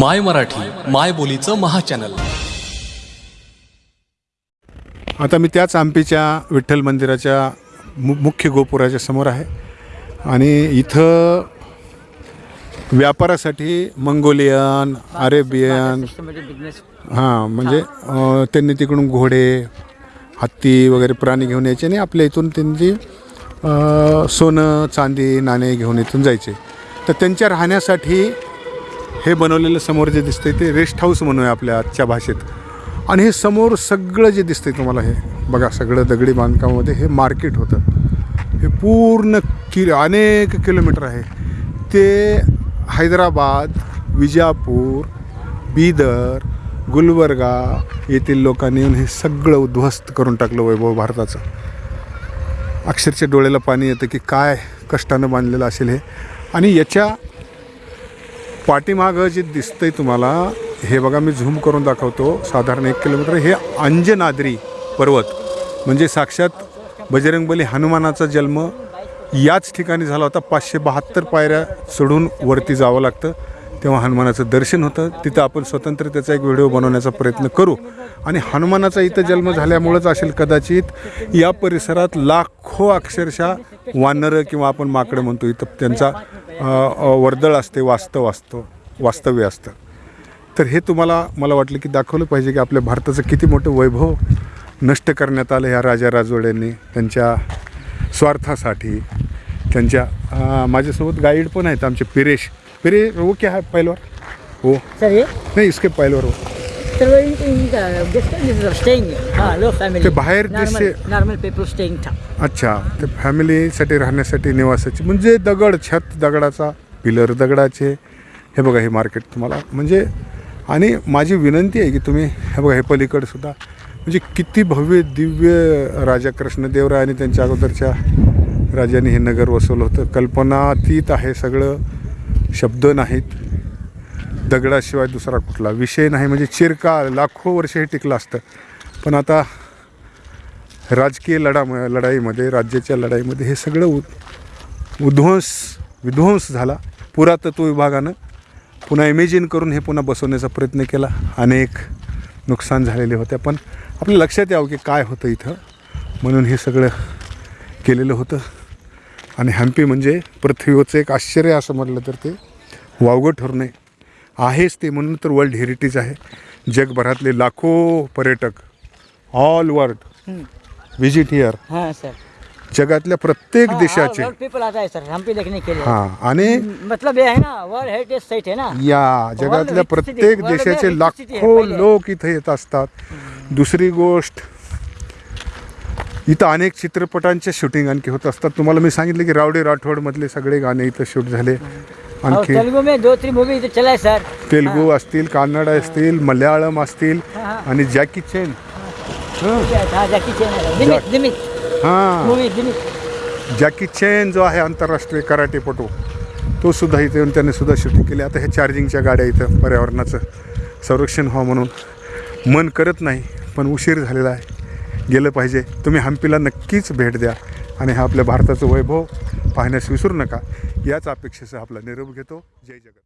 माय मराठी माय बोलीचं महाचॅनल. आता मी त्याच आंबीच्या विठ्ठल मंदिराच्या मु मुख्य गोपुराच्या समोर आहे. आणि इथं व्यापारासाठी मंगोलियन अरेबियन हां म्हणजे त्यांनी तिकडून घोडे हत्ती वगैरे प्राणी घेऊन यायचे आणि आपल्या इथून त्यांची सोनं चांदी नाणे घेऊन इथून जायचे. तर त्यांच्या राहण्यासाठी हे बनवलेलं समोर जे दिसतंय ते रेस्ट हाऊस म्हणूया आपल्या आजच्या भाषेत. आणि हे समोर सगळं जे दिसतंय तुम्हाला हे बघा सगळं दगडी बांधकामामध्ये हे मार्केट होतं. हे पूर्ण कि अनेक किलोमीटर आहे. ते हैदराबाद विजापूर बीदर गुलबर्गा येथील लोकांनी येऊन हे सगळं उद्ध्वस्त करून टाकलं वैभव भारताचं. अक्षरशः डोळ्याला पाणी येतं की काय कष्टानं बांधलेलं असेल हे. आणि याच्या पाठीमागं जे दिसतंय तुम्हाला हे बघा मी झूम करून दाखवतो. साधारण एक किलोमीटर. हे अंजनाद्री पर्वत. म्हणजे साक्षात बजरंगबली हनुमानाचा जन्म याच ठिकाणी झाला होता. पाचशे बहात्तर पायऱ्या चढून वरती जावं लागतं. तेव्हा हनुमानाचं दर्शन होतं. तिथं आपण स्वतंत्र त्याचा एक व्हिडिओ बनवण्याचा प्रयत्न करू. आणि हनुमानाचा इथं जन्म झाल्यामुळंच असेल कदाचित या परिसरात लाखो अक्षरशः वानरं किंवा आपण माकडं म्हणतो इथं त्यांचा वर्दळ असते वास्तव असतो वास्तव्य असतं. तर हे तुम्हाला मला वाटलं की दाखवलं पाहिजे की आपल्या भारताचं किती मोठं वैभव नष्ट करण्यात आलं ह्या राजा राजवाड्यांनी त्यांच्या स्वार्थासाठी. त्यांच्या माझ्यासोबत गाईड पण आहेत आमचे पिरेश. पिरे वो क्या है पहलवार हो सर ये? नाही इसके पहलवार हो सर वो इनका गेस्ट स्टेइंग हाँ? लो फैमिली ते बाहेर देश से- नॉर्मल पीपल स्टेइंग था। अच्छा ते फॅमिलीसाठी राहण्यासाठी निवासाची म्हणजे दगड छत दगडाचा पिलर दगडाचे हे बघा हे मार्केट तुम्हाला। म्हणजे आणि माझी विनंती आहे की तुम्ही हे बघा हे पलीकडे सुद्धा म्हणजे किती भव्य दिव्य राजा कृष्णदेवराय आणि त्यांच्या अगोदरच्या राजांनी हे नगर वसवलं होतं. कल्पनातीत आहे सगळं. शब्द नाहीत. दगडाशिवाय दुसरा कुठला. विषय नाही म्हणजे चिरकाळ लाखो वर्ष हे टिकलं असतं. पण आता राजकीय लढा लढाईमध्ये राज्याच्या लढाईमध्ये हे सगळं उ उध्वंस विध्वंस झाला. पुरातत्व विभागानं पुन्हा इमेजिन करून हे पुन्हा बसवण्याचा प्रयत्न केला. अनेक नुकसान झालेले होते. पण आपल्या लक्षात यावं की काय होतं इथं. म्हणून हे सगळं केलेलं होतं. आणि हम्पी म्हणजे पृथ्वीवरचं एक आश्चर्य असं म्हटलं तर ते वावगं ठरू नये आहेच ते म्हणून तर वर्ल्ड हेरिटेज आहे. जगभरातले लाखो पर्यटक ऑल वर्ल्ड विजिट हिअर. हाँ सर. जगातल्या प्रत्येक देशाचे. पीपल आता है सर. हम्पी देखने के लिए हां आणि मतलब ये है ना वर्ल्ड हेरिटेज साइट है ना. या जगातल्या प्रत्येक देशाचे लाखो. लोक इथे येत असतात. दुसरी गोष्ट इथं अनेक चित्रपटांचे शूटिंग आणखी होत असतात. तुम्हाला मी सांगितलं की रावडे राठोडमधले सगळे गाणे इथं शूट झाले. आणखी तेलुगु में दो तीन मूवी इधर चला सर तेलुगू असतील कन्नड असतील मल्याळम असतील. आणि जॅकी चेन. हाँ. जैकी चैन है. हां मूवी जॅकी चेन जो आहे आंतरराष्ट्रीय कराटेपटू तो सुद्धा इथे येऊन त्याने सुद्धा शूटिंग केली. आता ह्या चार्जिंगच्या गाड्या इथं पर्यावरणाचं संरक्षण व्हावं म्हणून. मन करत नाही पण उशीर झालेला आहे. गेलं पाहिजे. तुम्ही हम्पीला नक्कीच भेट द्या आणि हा आपल्या भारताचं वैभव पाहण्यास विसरू नका. याच अपेक्षेसह आपला निरोप घेतो. जय जगत